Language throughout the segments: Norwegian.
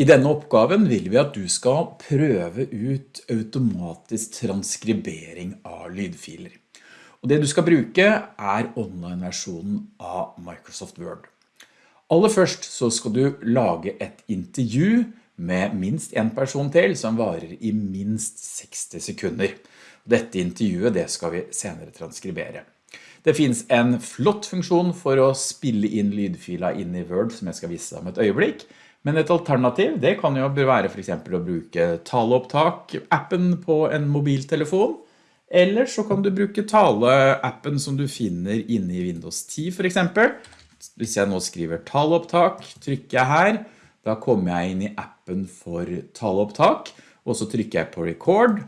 I denne oppgaven vil vi at du skal prøve ut automatisk transkribering av lydfiler. Og det du skal bruke er online-versjonen av Microsoft Word. Aller først så skal du lage et intervju med minst en person til som varer i minst 60 sekunder. Dette intervjuet det skal vi senere transkribere. Det finns en flott funksjon for å spille inn lydfila inn i Word som jeg skal vise deg om et øyeblikk. Men et alternativ, det kan jo være for eksempel å bruke taleopptak-appen på en mobiltelefon, eller så kan du bruke tale-appen som du finner inne i Windows 10 for eksempel. Hvis jeg nå skriver taleopptak, trykker jeg her, da kommer jeg inn i appen for taleopptak, og så trykker jeg på record.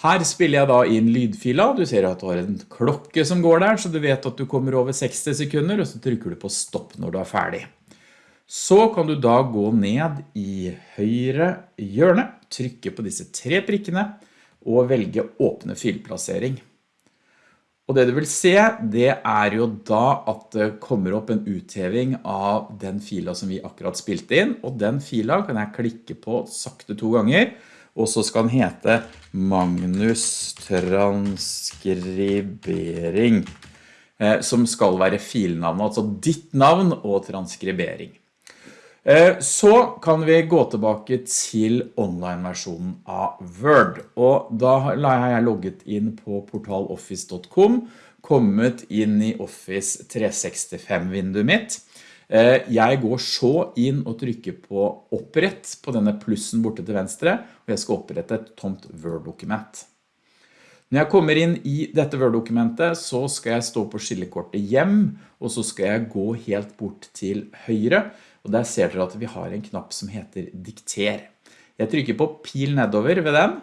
Her spiller jeg da inn lydfila, du ser at du har en klokke som går der, så du vet at du kommer over 60 sekunder, og så trykker du på stopp når du er ferdig. Så kan du da gå ned i høyre hjørne, trykke på disse tre prikkene og velge åpne filplassering. Og det du vil se, det er jo da at det kommer opp en utheving av den fila som vi akkurat spilte inn, og den fila kan jeg klikke på sakte to ganger, og så skal den hete Magnus transkribering, eh, som skal være filnavnet, altså ditt navn og transkribering. Eh, så kan vi gå tilbake til online-versjonen av Word, og da har jeg logget inn på portaloffice.com, kommet inn i Office 365-vinduet mitt. Eh, jeg går så inn og trykker på opprett på denne plussen borte til venstre, og jeg skal opprette et tomt Word-dokument. Når jeg kommer inn i dette Word-dokumentet, så skal jeg stå på skillekortet hjem, og så skal jeg gå helt bort til høyre, og der ser dere at vi har en knapp som heter dikter. Jeg trykker på pil nedover ved den,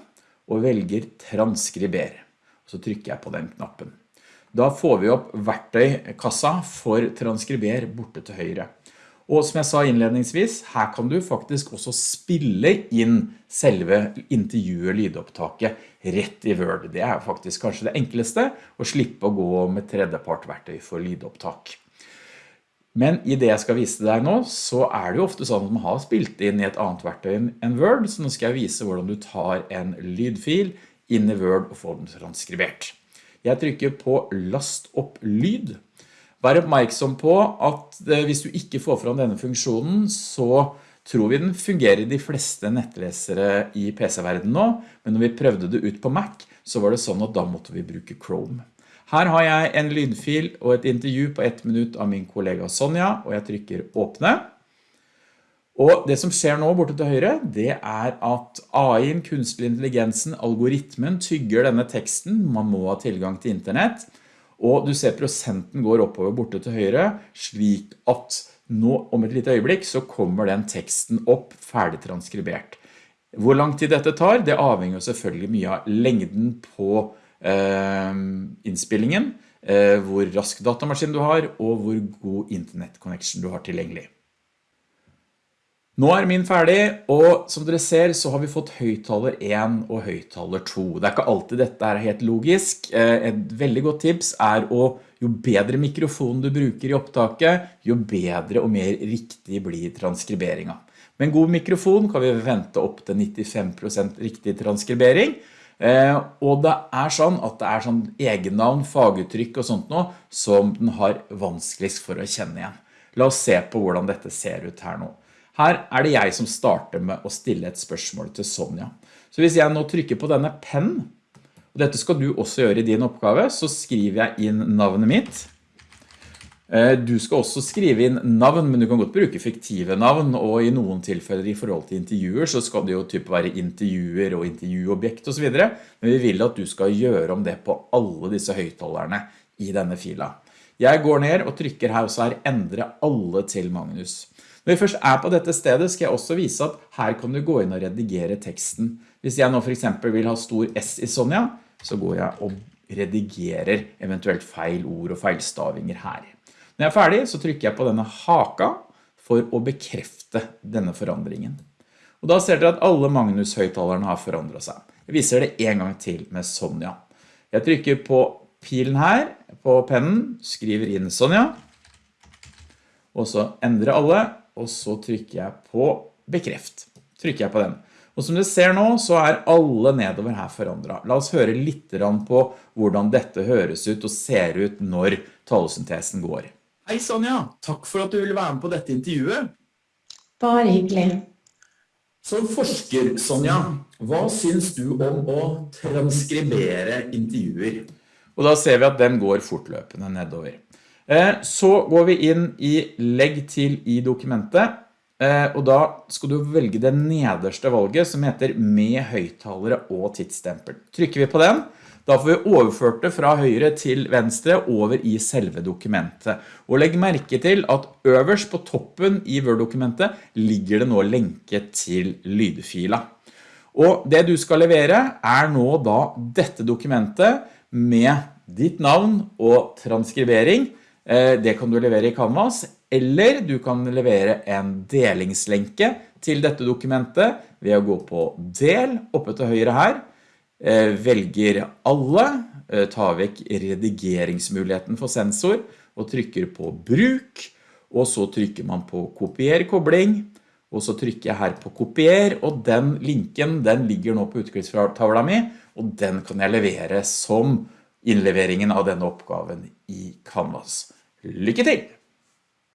og velger transkriber. Så trykker jeg på den knappen. Da får vi opp verktøykassa for transkriber borte til høyre. Og som jeg sa innledningsvis, her kan du faktisk også spille inn selve intervjuet lydopptaket rett i Word. Det er faktisk kanskje det enkleste, å slippe å gå med tredjepart verktøy for lydopptak. Men i det jeg skal vise deg nå, så er det jo ofte sånn at man har spilt inn i et annet verktøy enn Word, så nå skal jeg vise hvordan du tar en lydfil inn i Word og får den transkribert. Jeg trykker på last opp lyd. Vær oppmerksom på at eh, hvis du ikke får fram denne funksjonen, så tror vi den fungerer i de fleste nettlesere i PC-verdenen nå, men når vi prøvde det ut på Mac, så var det sånn at da måtte vi bruke Chrome. Her har jeg en lydfil og et intervju på ett minutt av min kollega Sonja, og jeg trykker åpne. Og det som skjer nå borte til høyre, det er at AI-en, kunstig intelligensen, algoritmen tygger denne teksten. Man må ha tilgang til internett. Og du ser prosenten går oppover borte til høyre, slik at nå om et lite øyeblikk så kommer den teksten opp ferdig transkribert. Hvor lang tid dette tar, det avhenger selvfølgelig mye av lengden på innspillingen, eh, hvor rask datamaskin du har, og hvor god internet-connection du har tilgjengelig. Nå er min ferdig, og som dere ser så har vi fått høyttaler 1 og høyttaler 2. Det er ikke alltid dette er helt logisk. Eh, et veldig godt tips er å jo bedre mikrofon du bruker i opptaket, jo bedre og mer riktig blir transkriberingen. Med en god mikrofon kan vi vente opp til 95% riktig transkribering, Eh, og det er sånn at det er sånn egennavn, faguttrykk og sånt noe som den har vanskeligst for å kjenne igjen. La oss se på hvordan dette ser ut her nå. Her er det jeg som starter med å stille et spørsmål til Sonja. Så hvis jeg nå trykker på denne penn, og dette skal du også gjøre i din oppgave, så skriver jeg inn navnet mitt, Eh, du skal også skrive inn navn, men du kan godt bruke fiktive navn, og i noen tilfeller i forhold til intervjuer så skal det jo typ være intervjuer og intervjuobjekt og så videre, men vi vil at du skal gjøre om det på alle disse høyttalerne i denne fila. Jeg går ned og trykker her, og så her endre alle til Magnus. Når vi først er på dette stedet, skal jeg også vise at her kan du gå inn og redigere teksten. Hvis jeg nå for eksempel vil ha stor S i Sonja, så går jeg og redigerer eventuelt feil ord og feilstavinger her. Når jeg er ferdig, så trykker jeg på denne haka for å bekrefte denne forandringen. Og da ser dere at alle Magnus høyttalerne har forandret seg. Jeg viser det en gang til med Sonja. Jeg trykker på pilen her, på pennen, skriver inn Sonja, og så endrer alle, og så trykker jeg på bekreft. Trykker jeg på den. Og som du ser nå, så er alle nedover her forandret. La oss høre litt på hvordan dette høres ut og ser ut når talesyntesen går. Hei Sonja, takk for at du ville være med på dette intervjuet. Bare hyggelig. Som forsker, Sonja, hva syns du om å transkribere intervjuer? Og da ser vi at den går fortløpende nedover. Eh, så går vi inn i legg til i dokumentet, Eh, og da skal du velge det nederste valget som heter med høyttalere og tidsstempel. Trykker vi på den, da får vi overført det fra høyre til venstre over i selve dokumentet. Og legg merke til at øverst på toppen i Word-dokumentet ligger det nå lenke til lydfila. Og det du skal levere er nå da dette dokumentet med ditt navn og transkribering. Eh, det kan du levere i Canvas, eller du kan levere en delingslenke til dette dokumentet ved å gå på del oppe til høyre her, velger alle, eh, tar vekk redigeringsmuligheten for sensor og trykker på bruk, og så trykker man på kopier kobling, og så trykker jeg her på kopier, og den linken den ligger nå på utklippstavla mi, og den kan jeg levere som innleveringen av denne oppgaven i Canvas. Lykke til!